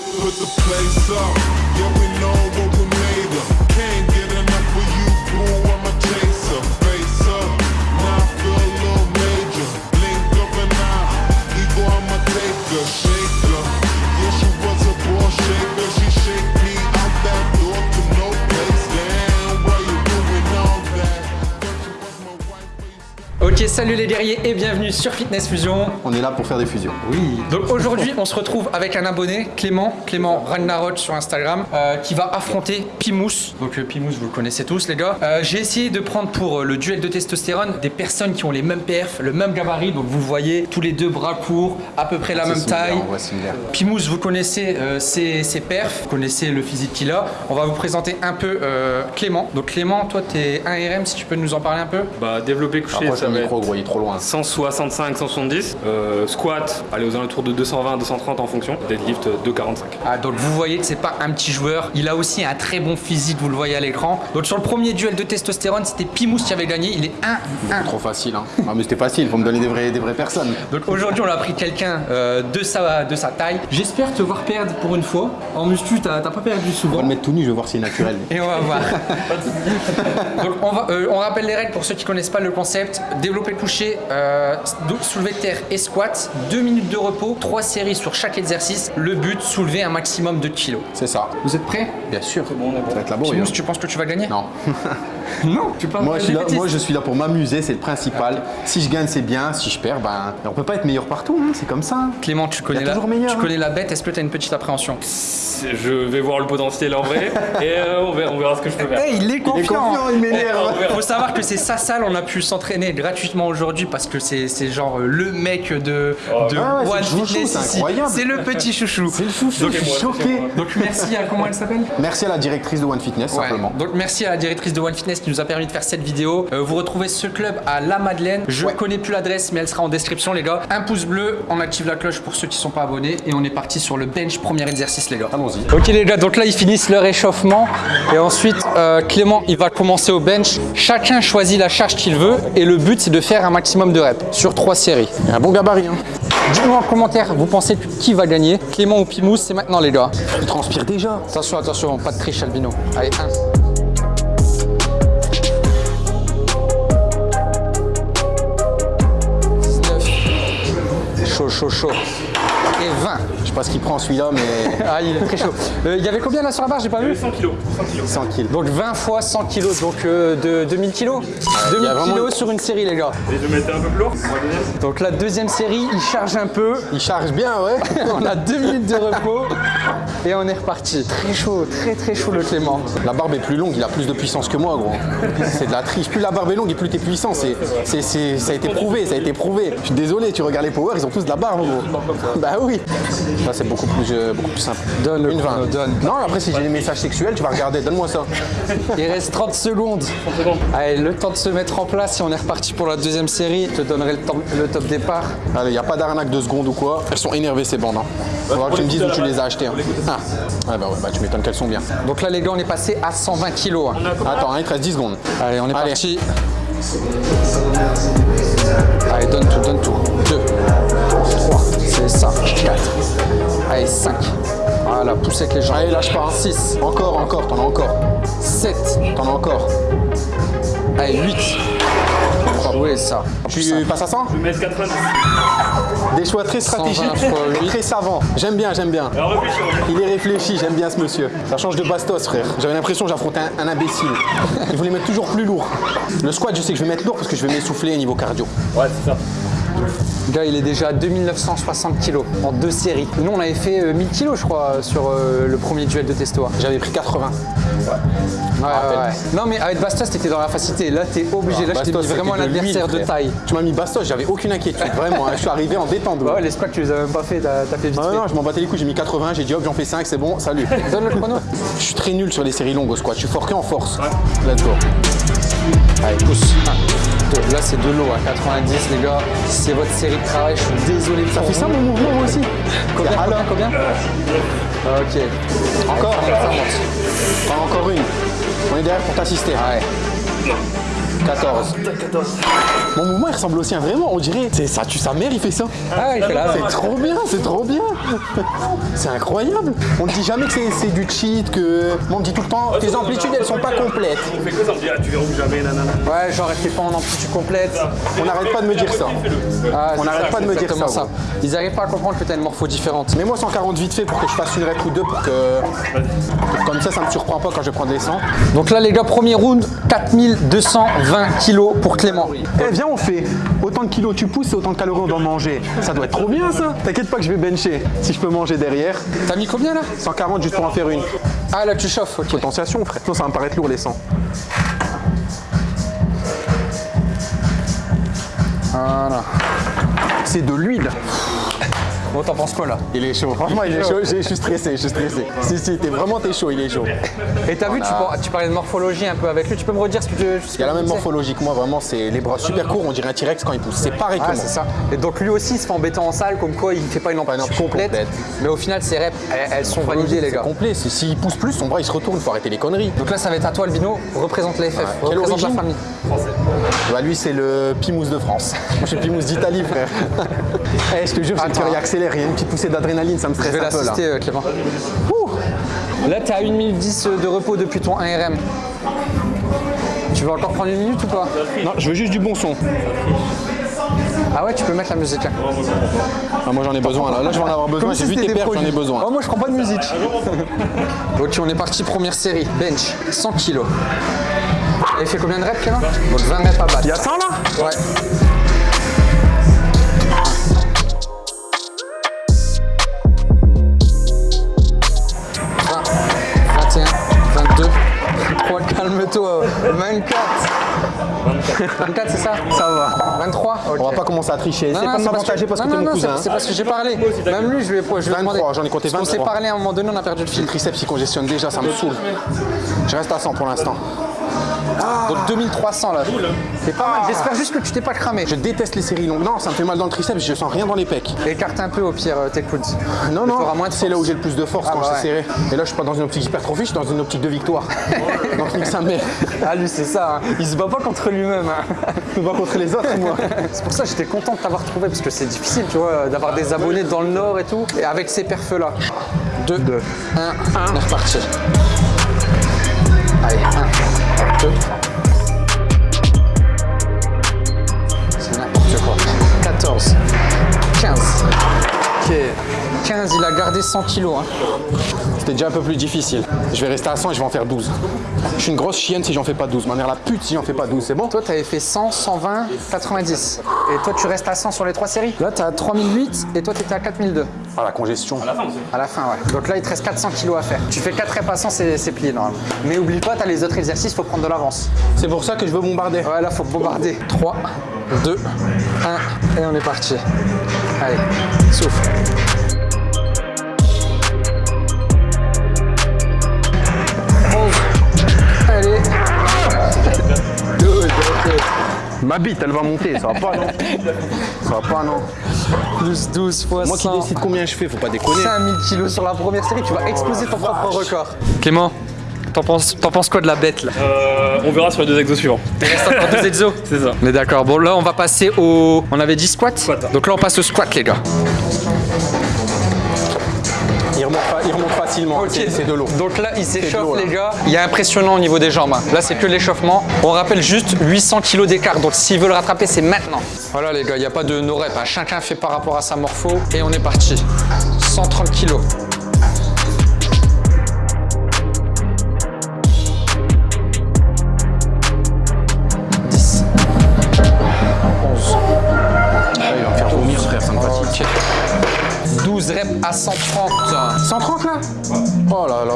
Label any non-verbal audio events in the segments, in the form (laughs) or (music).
put, the place up. Yeah, we know what Ok, salut les guerriers et bienvenue sur Fitness Fusion. On est là pour faire des fusions. Oui. Donc aujourd'hui, on se retrouve avec un abonné, Clément, Clément Ragnarok sur Instagram, euh, qui va affronter Pimous. Donc euh, Pimous, vous le connaissez tous, les gars. Euh, J'ai essayé de prendre pour le duel de testostérone des personnes qui ont les mêmes perfs, le même gabarit. Donc vous voyez, tous les deux bras courts, à peu près la même taille. Pimous, vous connaissez euh, ses, ses perfs, vous connaissez le physique qu'il a. On va vous présenter un peu euh, Clément. Donc Clément, toi, t'es 1RM, si tu peux nous en parler un peu? Bah, développé couché, Approche ça va micro, gros, il est trop loin. 165, 170. Euh, squat, aller aux alentours de 220, 230 en fonction. Deadlift, euh, 245. Ah, donc vous voyez que c'est pas un petit joueur, il a aussi un très bon physique, vous le voyez à l'écran. Donc sur le premier duel de testostérone, c'était Pimous qui avait gagné, il est 1-1. Trop facile, hein. Ah, mais c'était facile, faut me donner des vraies, des vraies personnes. Donc aujourd'hui on a pris quelqu'un euh, de, sa, de sa taille. J'espère te voir perdre pour une fois. En muscu, t'as pas perdu On va souvent. le mettre tout nu, je vais voir si c'est naturel. Et on va voir. (laughs) Donc on, va, euh, on rappelle les règles pour ceux qui connaissent pas le concept. Développer couché, euh, soulever de terre et squat. 2 minutes de repos, 3 séries sur chaque exercice. Le but, soulever un maximum de kilos. C'est ça. Vous êtes prêts? Bien sûr. Ça va être laborieux. Pimous, tu penses que tu vas gagner? Non. (laughs) (laughs) Non, tu parles Moi de je, suis là, moi, je suis là pour m'amuser, c'est le principal. Si je gagne, c'est bien. Si je perds, ben. On peut pas être meilleur partout, hein, c'est comme ça. Clément, tu connais, Il la, toujours meilleur, tu hein. connais la bête, est-ce que tu as une petite appréhension Je vais voir le potentiel en vrai (laughs) et euh, on, verra, on verra ce que je peux faire. il est Il est confiant, il m'énerve. On verra. Faut savoir que c'est sa salle, on a pu s'entraîner gratuitement aujourd'hui parce que c'est genre euh, le mec de, Oh, de Ah ouais, c'est One le chouchou, Fitness c'est ici. incroyable. C'est le petit chouchou. C'est le chouchou, je suis choqué. Donc merci à comment elle s'appelle? Merci à la directrice de One Fitness, Ouais. simplement. Donc merci à la directrice de One Fitness qui nous a permis de faire cette vidéo. Euh, vous retrouvez ce club à La Madeleine. Je Ouais. connais plus l'adresse, mais elle sera en description, les gars. Un pouce bleu, on active la cloche pour ceux qui sont pas abonnés et on est parti sur le bench premier exercice, les gars. Allons-y. Ok les gars, donc là ils finissent leur échauffement et ensuite euh, Clément il va commencer au bench. Chacun choisit la charge qu'il veut et le but c'est de faire un maximum de reps sur trois séries. Un bon gabarit, hein. Dites-moi en commentaire, vous pensez qui va gagner Clément ou Pimous? C'est maintenant les gars. Il transpire déjà. Attention, attention, pas de triche Albino. Allez, 1. Chaud, chaud, chaud. Et 20. Je sais pas ce qu'il prend celui-là, mais (laughs) Ah, il est très chaud. Euh, Il y avait combien là sur la barre? J'ai pas vu 100 kilos. 100 kilos. 100 kills. Donc 20 fois 100 kilos, donc euh, de 2000 kilos? 2000 y a vraiment- kilos sur une série les gars. Et je mettais un peu plus lourd. Donc la deuxième série, il charge un peu. Il charge bien, ouais. (laughs) On a deux minutes de repos et on est reparti. Très chaud, très très chaud le Clément. La barbe est plus longue, il a plus de puissance que moi, gros. C'est de la triche. Plus la barbe est longue et plus t'es puissant. C'est, c'est, c'est- ça a été prouvé, ça a été prouvé. Je suis désolé, tu regardes les power, ils ont tous de la barbe, gros. Bah oui. Ça, c'est beaucoup plus, euh, beaucoup plus simple. Donne le Une chrono, 20. donne. Non, après, si j'ai des messages sexuels, tu vas regarder. Donne-moi ça. Il reste 30 secondes. Allez, le temps de se mettre en place et on est reparti pour la deuxième série. Je te donnerai le, temps- le top départ. Allez, y a pas d'arnaque de seconde ou quoi. Elles sont énervées, ces bandes. Hein. Faudra que tu me dises où tu les as achetées. hein. Ah. Ouais, bah ouais, bah tu m'étonnes qu'elles sont bien. Donc là les gars, on est passé à 120 kilos. hein. Attends, hein, il te reste 10 secondes. Allez, on est Allez. parti. Allez, donne tout, donne tout. 2, 3, c'est ça. 4, allez, 5. Voilà, pousse avec les jambes. Allez, lâche pas. hein. 6, Encore, encore, t'en as encore. 7, T'en as encore. allez, 8. Oui, ça. Tu passes à 100 Je vais mettre 90. Des choix très 120 stratégiques et très savants. J'aime bien, j'aime bien. Il est réfléchi, j'aime bien ce monsieur. Ça change de bastos, frère. J'avais l'impression que j'affrontais un, un imbécile. Il voulait mettre toujours plus lourd. Le squat, je sais que je vais mettre lourd parce que je vais m'essouffler au niveau cardio. Ouais, c'est ça. Le gars, il est déjà à 2960 kilos en deux séries. Nous, on avait fait euh, 1000 kilos, je crois, sur euh, le premier duel de testo. Ouais, J'avais pris 80. ouais, ouais. Non, mais avec Bastos, t'étais dans la facilité. Là, t'es obligé. Là, je t'ai mis Bastos, vraiment un adversaire de taille. Tu m'as mis bastos, j'avais aucune inquiétude. Vraiment, hein. je suis arrivé en détente. Ouais, les squats, tu les as même pas fait, t'as fait vite Ah fait. non, je m'en battais les couilles, j'ai mis 80, j'ai dit hop, j'en fais 5, c'est bon, salut. (laughs) Donne le chrono. Je suis très nul sur les séries longues au squat, je suis fort que en force. Let's go. Allez, pousse. Là, c'est de l'eau à 90, les gars. Si c'est votre série de travail, je suis désolé. Ça fait ça mon mouvement moi aussi Combien, combien, combien Ok. Encore ça monte. Enfin, Encore une. On est derrière pour t'assister. Ouais. 14. Mon mouvement il ressemble aussi à vraiment, on dirait, c'est ça tue sa mère, il fait ça. Ah, il fait là. C'est trop bien, c'est trop bien. C'est incroyable. On ne dit jamais que c'est- du cheat, que. Moi, on me dit tout le temps, tes amplitudes elles sont pas complètes. On fait quoi ça me dit, ah, tu verrouilles jamais, nanana. Ouais, genre, elle fait pas en amplitude complète. On n'arrête pas de me dire ça. Ah, On n'arrête ça, pas de me dire ça, Ils arrivent pas à comprendre que t'as une morpho différente. Mais moi 140 vite fait pour que je fasse une rep ou deux pour que. Comme ça, ça me surprend pas quand je vais prendre les 100. Donc là, les gars, premier round, 4220 kilos pour Clément. Eh viens on fait autant de kilos tu pousses et autant de calories on doit manger. Ça doit être trop bien ça. T'inquiète pas que je vais bencher si je peux manger derrière. T'as mis combien là? 140 juste pour en faire une. Ah, là, tu chauffes, ok. Potentiation frère. Sinon ça va me paraître lourd les 100. Voilà. C'est de l'huile. Bon, t'en penses quoi là? Il est chaud. Franchement, il est chaud. Je suis stressé, je suis stressé. Si, si, t'es vraiment t'es chaud, il est chaud. Et t'as vu, tu, par- tu parlais de morphologie un peu avec lui. Tu peux me redire ce que tu. Il y a la même morphologie que moi, vraiment, c'est les bras super courts, on dirait un T-Rex quand il pousse. C'est pareil que Ah, moi. c'est ça. Et donc lui aussi il se fait embêter en salle, comme quoi il fait pas une amplitude complète. Mais au final, ses reps, elles, sont validées, les gua complet. S'il pousse plus, son bras il se retourne, faut arrêter les conneries. Donc là, ça va être à toi, Albino. Représente les FF, représente la famille. Bah lui c'est le Pimous de France. (laughs) Moi je suis le Pimous d'Italie frère. (laughs) Eh je te jure, j'ai le accélère, il y a une petite poussée d'adrénaline, ça me Je stresse vais un peu là. euh, Clément. Ouh. Là, t'es à 1 minute 10 de repos depuis ton 1RM. Tu veux encore prendre une minute ou pas? Non, je veux juste du bon son. Ah ouais, tu peux mettre la musique. hein. Ah, moi j'en ai besoin là, là je vais en avoir besoin, j'ai si vu tes perfs, j'en ai besoin. Oh, moi, je prends pas de musique. (laughs) ok, on est parti, première série. Bench, 100 kilos. Elle fait combien de reps, Clément Donc 20 reps à battre. Il y a 100 là Ouais. Vingt, 21, 22, 23, calme-toi, 24. 24, c'est ça Ça va. 23 On va pas commencer à tricher, c'est pas de m'avantager parce que non, t'es non, mon cousin. c'est- C'est parce que j'ai parlé. Même lui, je lui ai, je lui ai 23, demandé. j'en ai compté Parce qu'on s'est 23. parlé à un moment donné, on a perdu le fil. Le triceps il congestionne déjà, ça me saoule. Je reste à 100 pour l'instant. Donc 2300 là. C'est pas mal. J'espère juste que tu t'es pas cramé. Je déteste les séries longues. Non, ça me fait mal dans le triceps, je sens rien dans les pecs. Écarte un peu au pire euh, tes coudes. Non, non, t'auras moins de c'est là où j'ai le plus de force Ah quand bah je suis serré. Et là, je suis pas dans une optique hypertrophie, je suis dans une optique de victoire. Donc, nique sa mère. Ah lui c'est ça, hein. il se bat pas contre lui-même. hein. Je me bats contre les autres, moi. (laughs) C'est pour ça que j'étais content de t'avoir trouvé parce que c'est difficile, tu vois, d'avoir des abonnés dans le nord et tout. Et avec ces perfs là. 2, 1, 1, on est reparti. Allez, 1, 2. C'est n'importe quoi. 14, 15. Ok. 15, il a gardé 100 kilos. Hein. C'était déjà un peu plus difficile. Je vais rester à 100 et je vais en faire 12. Je suis une grosse chienne si j'en fais pas 12. Ma mère la pute si j'en fais pas 12, c'est bon? Toi, tu avais fait 100, 120, 90. Et toi, tu restes à 100 sur les trois séries? Là, tu as 3008 et toi, tu étais à 4002. Ah, la congestion. À la fin, ouais. Donc là, il te reste 400 kilos à faire. Tu fais 4 reps à 100, c'est plié normalement. Mais oublie pas, tu as les autres exercices, faut prendre de l'avance. C'est pour ça que je veux bombarder. Ouais, là, faut bombarder. 3, 2, 1, et on est parti. Allez, souffle. 11. Allez. 12, ok. Ma bite, elle va monter, ça va pas, non Ça va pas, non Plus 12 fois Moi qui 100. décide combien je fais, faut pas déconner. 5000 kilos sur la première série, tu vas exploser ton propre record. Clément, t'en penses, quoi de la bête là Euh, on verra sur les deux exos suivants. Il reste encore deux exos (laughs) C'est ça. Mais d'accord, bon là on va passer au... On avait dit squat Squat. Donc là on passe au squat les gars. Il remonte, fa- il remonte facilement, c'est c'est de l'eau. Donc là il s'échauffe les gars. Il est impressionnant au niveau des jambes. hein. Là c'est que l'échauffement. On rappelle juste 800 kilos d'écart. Donc s'il veut le rattraper c'est maintenant. Voilà les gars, il n'y a pas de no rep. hein. Chacun fait par rapport à sa morpho. Et on est parti. 130 kilos. À 130. 130 là Oh là là.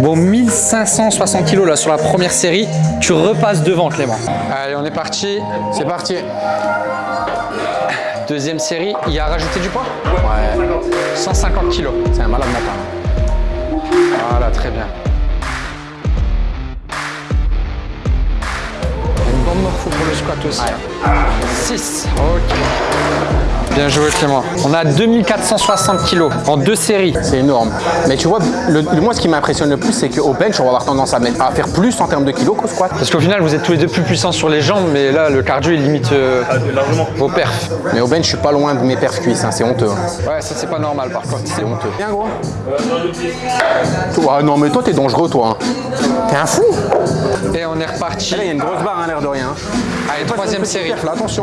Bon, 1560 kilos là sur la première série. Tu repasses devant Clément. Allez, on est parti. C'est parti. Deuxième série. Il a rajouté du poids Ouais, 150 kilos. c'est un malade mental. Voilà, très bien. Une bonne morpho pour le squat aussi. hein. 6. Ok. Bien joué Clément. On a 2460 kilos en deux séries. C'est énorme. Mais tu vois, le, le- moi, ce qui m'impressionne le plus, c'est qu'au bench, on va avoir tendance à, mettre, à faire plus en termes de kilos qu'au squat. Parce qu'au final, vous êtes tous les deux plus puissants sur les jambes, mais là, le cardio, il limite euh, vos perfs. Mais au bench, je suis pas loin de mes perfs cuisses, hein, c'est honteux. hein. Ouais, ça, c'est pas normal par contre. C'est honteux. Bien gros Toi, non, mais toi, t'es dangereux, toi. hein. T'es un fou Et on est reparti. Là, il y a une grosse barre, hein, l'air de rien. Allez, troisième série. perf, là, attention.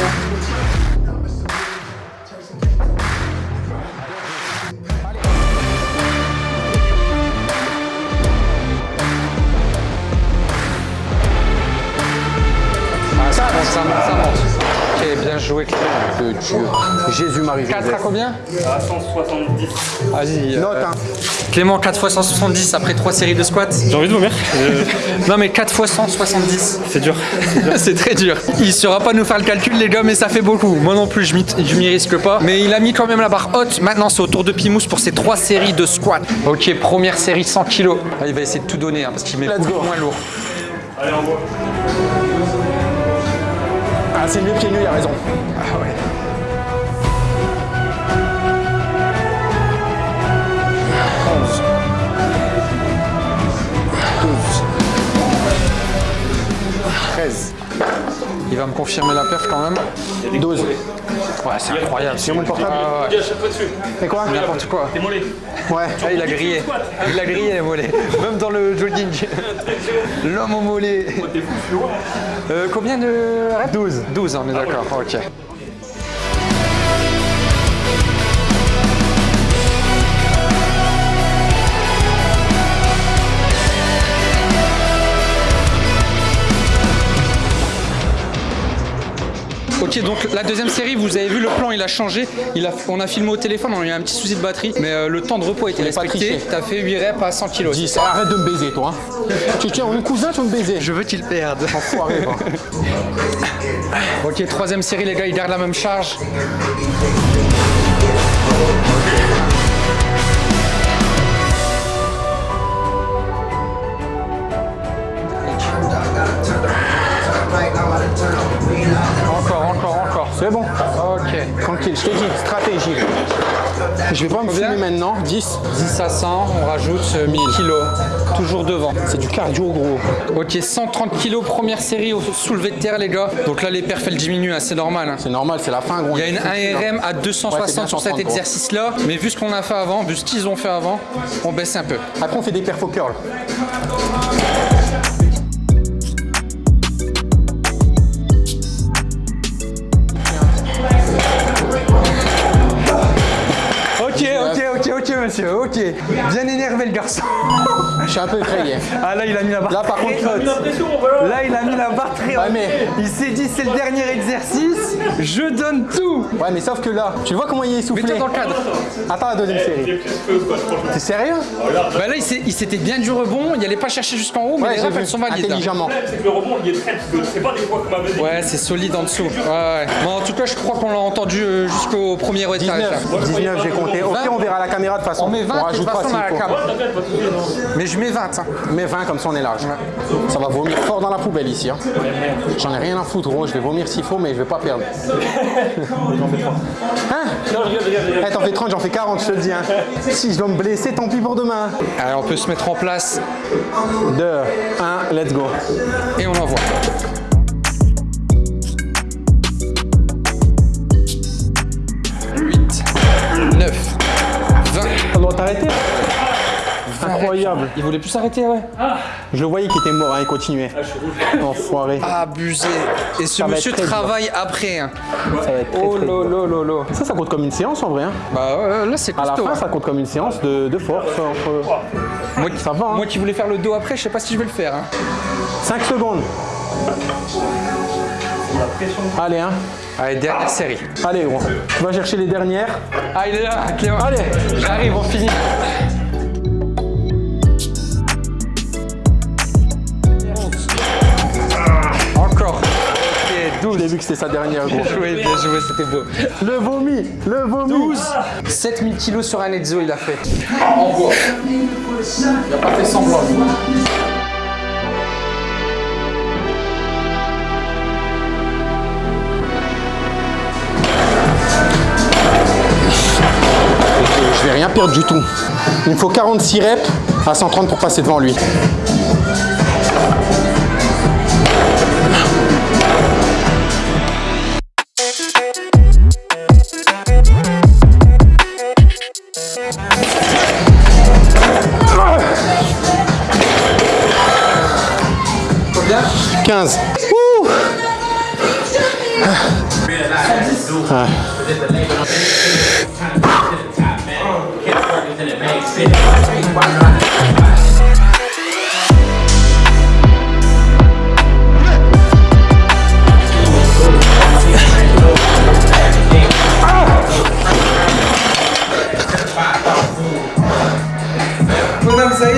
Joué Clément. De Dieu. Jésus-Marie. 4 à combien À 170. Vas-y. euh, Note, hein. Clément, 4 x 170 après 3 séries de squats. J'ai envie de vomir. (laughs) Non, mais 4 x 170. C'est dur. (laughs) c'est très dur. Il saura pas nous faire le calcul, les gars, mais ça fait beaucoup. Moi non plus, je m'y je m'y risque pas. Mais il a mis quand même la barre haute. Maintenant, c'est au tour de Pimous pour ses 3 séries de squats. Ok, première série 100 kilos. Ah, il va essayer de tout donner hein, parce qu'il met Let's beaucoup go. moins lourd. Allez, on voit. Ah, c'est mieux pieds nus, il a raison. Ah ouais. Onze. Douze. 13. Il va me confirmer la perf quand même. 12. Ouais, c'est incroyable. C'est mon portable Ah ouais. C'est quoi N'importe quoi. T'es mollet. Ouais. Ah, il a grillé. Il a grillé les mollets. Même dans le jogging. (laughs) L'homme au mollet. Euh, combien de reps 12. 12, on est d'accord. Ok. Ok, donc la deuxième série, vous avez vu le plan, il a changé. Il a, on a filmé au téléphone, on a eu un petit souci de batterie, mais euh, le temps de repos a été respecté. T'as fait 8 reps à 100 kg. 10. Arrête de me baiser, toi. hein. Tu tiens, mon cousin, tu veux me baiser. Je veux qu'il perde. Enfoiré. (laughs) Ok, troisième série, les gars, ils gardent la même charge. C'est bon. Ok. Tranquille, je t'ai dit, stratégie. Je vais pas me filmer maintenant. 10. 10 à 100, on rajoute euh, 1000 kilos. Toujours devant. C'est du cardio, gros. Ok, 130 kilos, première série au soulevé de terre, les gars. Donc là, les perfs, elles diminuent, hein, c'est normal. hein. C'est normal, c'est la fin, gros. Il y a une 1RM à Ouais, c'est 260 bien sur cet 130, gros. exercice-là, mais vu ce qu'on a fait avant, vu ce qu'ils ont fait avant, on baisse un peu. Après, on fait des perfs au curl. Ok. Bien énervé le garçon. Je suis un peu effrayé. Ah là, il a mis la barre. Là, par très contre, haute. L'impression, voilà. Là, il a mis la barre très haute. Ouais, mais- Il s'est dit, c'est le dernier exercice, je donne tout. Ouais, mais sauf que là, tu vois comment il est essoufflé Mets-toi dans le cadre. Attends la deuxième série. T'es sérieux? Bah là, il s'était bien du rebond, il allait pas chercher jusqu'en haut, mais Ouais, les refs, elles sont valides. hein. Intelligemment. C'est que le rebond, il est très petit. C'est pas des fois comme. Ouais, c'est solide en dessous. Ouais, ouais. Bon, en tout cas, je crois qu'on l'a entendu euh, jusqu'au premier étage. 19. 19, j'ai compté. Au pire, on verra la caméra de toute façon. On met 20, de toute façon, dans la cam. Mais je mets 20. hein. Mais 20 comme ça on est large. Ça va vomir fort dans la poubelle ici. hein. J'en ai rien à foutre gros, je vais vomir s'il faut mais je vais pas perdre. (laughs) Hein? Eh, T'en fais 30, j'en fais 40, je te le dis. hein. (laughs) Si je dois me blesser, tant pis pour demain. Allez, on peut se mettre en place 2, 1, let's go. et on envoie. Incroyable. Il voulait plus s'arrêter, ouais. Je le voyais qu'il était mort, hein, il continuait. Enfoiré. Abusé. Et ce monsieur travaille après. hein. Ça va être très, Oh très lo lo lo lo. Ça, ça compte comme une séance en vrai. hein. Bah ouais, là c'est À la costaud. fin, hein. ça compte comme une séance de, de force. Entre... Moi, qui- Ça va, hein. moi qui voulais faire le dos après, je sais pas si je vais le faire. hein. 5 secondes. Allez, hein. Allez, dernière série. Allez, gros. Tu vas chercher les dernières. Ah, il est là, Clément. Allez. J'arrive, on finit. Encore. Ok, 12. J'ai vu que c'était sa dernière, gros. Bien joué, bien joué, c'était beau. Le vomi, le vomi. 12 7000 kilos sur un Ezzo, il a fait. En bois. Il a pas fait semblant. Rien perdre du tout. Il me faut 46 reps à 130 pour passer devant lui. Combien 15. Ouh. Ah. Ça y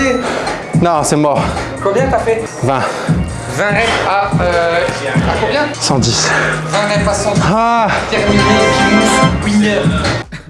est Non, c'est mort. Combien t'as fait? 20. 20 reps à, euh, à combien? 110. 20 reps à 100. Ah Terminé, winner.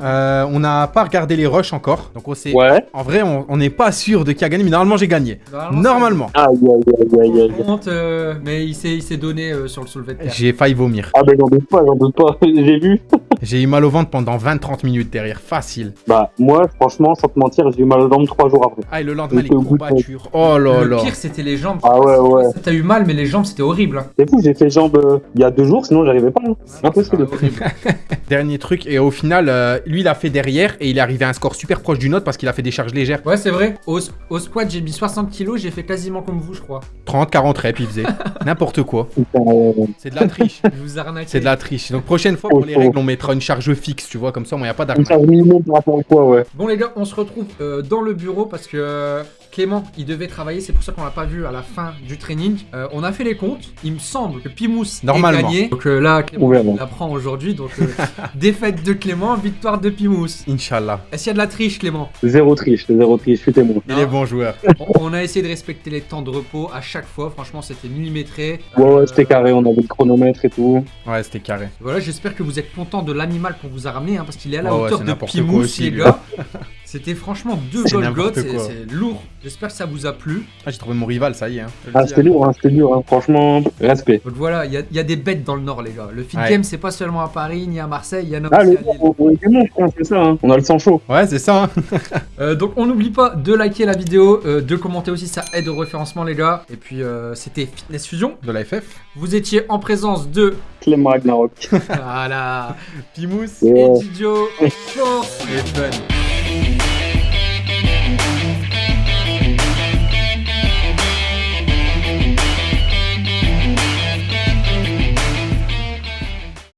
Euh, on n'a pas regardé les rushs encore. Donc on sait. Ouais. En vrai, on n'est pas sûr de qui a gagné, mais normalement j'ai gagné. Normalement, Normalement. Aïe, aïe, aïe, aïe, aïe. Honte, euh, mais il s'est il s'est donné euh, sur le soulevé de terre. J'ai failli vomir. Ah, ben j'en doute pas, j'en doute pas. (laughs) J'ai vu. (laughs) J'ai eu mal au ventre pendant 20-30 minutes derrière. Facile. Bah, moi, franchement, sans te mentir, j'ai eu mal aux jambes trois jours après. Ah, et le lendemain, les au bout de- courbatures. Oh là Le là. pire, c'était les jambes. Ah ouais, ouais. T'as eu mal, mais les jambes, c'était horrible. hein. C'est fou, j'ai fait jambes euh, il y a deux jours, sinon j'arrivais pas. hein. Impossible. Ah, horrible. (laughs) Dernier truc. Et au final, euh, lui, il a fait derrière et il est arrivé à un score super proche du nôtre parce qu'il a fait des charges légères. Ouais, c'est vrai. Au, au squat, j'ai mis 60 kilos, j'ai fait quasiment comme vous, je crois. 30, 40 reps, il faisait. (laughs) N'importe quoi. Euh, C'est de la triche. Je (laughs) vous arnaque. C'est de la triche. Donc prochaine fois pour les règles, on mettra une charge fixe, tu vois, comme ça, il n'y a pas Une d'argent. charge minimum par rapport à quoi, ouais. Bon les gars, on se retrouve euh, dans le bureau parce que euh, Clément, il devait travailler, c'est pour ça qu'on l'a pas vu à la fin du training. Euh, on a fait les comptes, il me semble que Pimous Normalement. est gagné. Donc euh, là, Clément il aujourd'hui, donc euh, (laughs) défaite de Clément, victoire de Pimous. Inch'Allah. Est-ce qu'il y a de la triche Clément? Zéro triche, zéro triche, je suis témoin. Il est bon joueur. (laughs) on, on a essayé de respecter les temps de repos à chaque fois, franchement c'était millimétré. Ouais, ouais, c'était carré, on avait le chronomètre et tout. Ouais, c'était carré. Voilà, j'espère que vous êtes content de l'animal qu'on vous a ramené, hein, parce qu'il est à la ouais, hauteur de quoi Pimous, aussi, les gars. (laughs) C'était franchement deux Golgoth, c'est lourd. J'espère que ça vous a plu. Ah, j'ai trouvé mon rival, ça y est. Hein. Ah, c'était hein. dur, hein, c'était dur, hein. franchement, respect. Donc voilà, il y, a- il y a des bêtes dans le nord, les gars. Le fit Ouais. game, c'est pas seulement à Paris ni à Marseille, il y en a Ah, aussi le à Lille. on on est je c'est ça, hein. On a le sang chaud. Ouais, c'est ça. hein. (laughs) Euh, donc on n'oublie pas de liker la vidéo, euh, de commenter aussi, ça aide au référencement, les gars. Et puis euh, c'était Fitness Fusion. De la FF. Vous étiez en présence de. Clément Ragnarok. (laughs) voilà. Pimous. Ouais. Et Didio. (laughs) Force. Et fun.